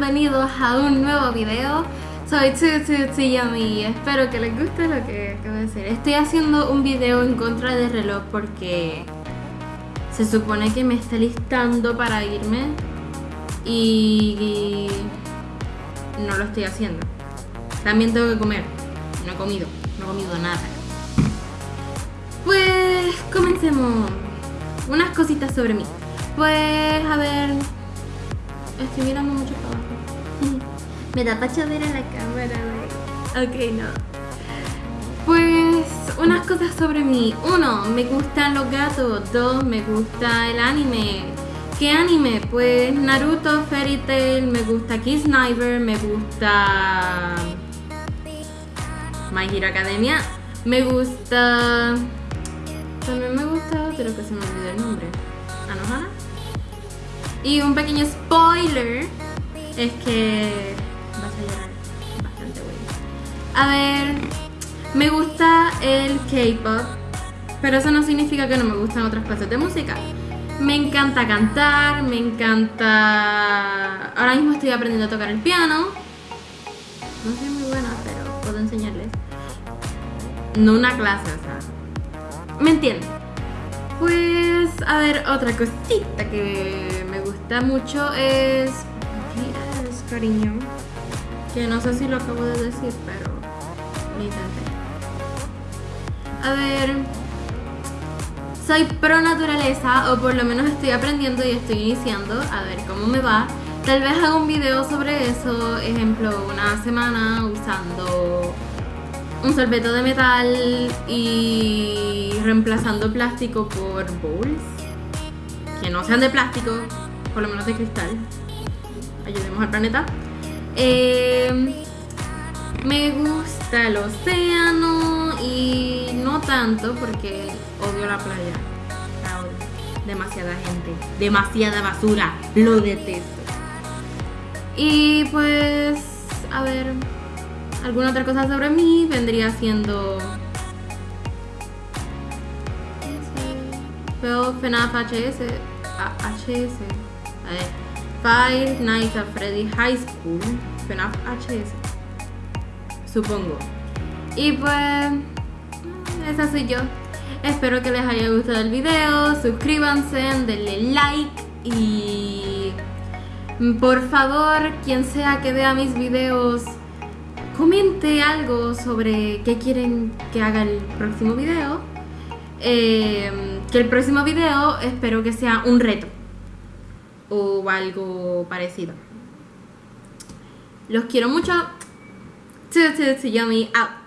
a un nuevo video. Soy Yummy y espero que les guste lo que acabo de hacer. Estoy haciendo un video en contra del reloj porque se supone que me está listando para irme y no lo estoy haciendo. También tengo que comer. No he comido, no he comido nada. Pues comencemos. Unas cositas sobre mí. Pues a ver, estoy mirando mucho para abajo. Me da pacha ver a la cámara, Ok, no. Pues unas cosas sobre mí. Uno, me gustan los gatos. Dos, me gusta el anime. ¿Qué anime? Pues Naruto, Fairy Tail, me gusta Kiss Sniper, me gusta My Hero Academia, me gusta... También me gusta pero que se me olvidó el nombre. Y un pequeño spoiler es que vas a llorar bastante bueno. A ver, me gusta el K-pop, pero eso no significa que no me gustan otras clases de música. Me encanta cantar, me encanta... Ahora mismo estoy aprendiendo a tocar el piano. No soy muy buena, pero puedo enseñarles. No una clase, o sea... ¿Me entienden? Pues, a ver, otra cosita que mucho es... ¿Qué es, cariño? Que no sé si lo acabo de decir, pero... Lo. A ver soy pro naturaleza o por lo menos estoy aprendiendo y estoy iniciando a ver cómo me va. Tal vez haga un video sobre eso, ejemplo, una semana usando un sorbeto de metal y reemplazando plástico por bowls que no sean de plástico, por lo menos de cristal. Ayudemos al planeta. Eh, me gusta el océano y no tanto porque odio la playa. Demasiada gente, demasiada basura, lo detesto. Y pues, a ver, alguna otra cosa sobre mí vendría siendo... Veo FNAF HS, HS, ver, Five Nights at Freddy High School, FNAF HS, supongo. Y pues, esa soy yo. Espero que les haya gustado el video, suscríbanse, denle like y por favor, quien sea que vea mis videos, comente algo sobre qué quieren que haga el próximo video. Em, que el próximo video espero que sea un reto o algo parecido. Los quiero mucho. Yummy out.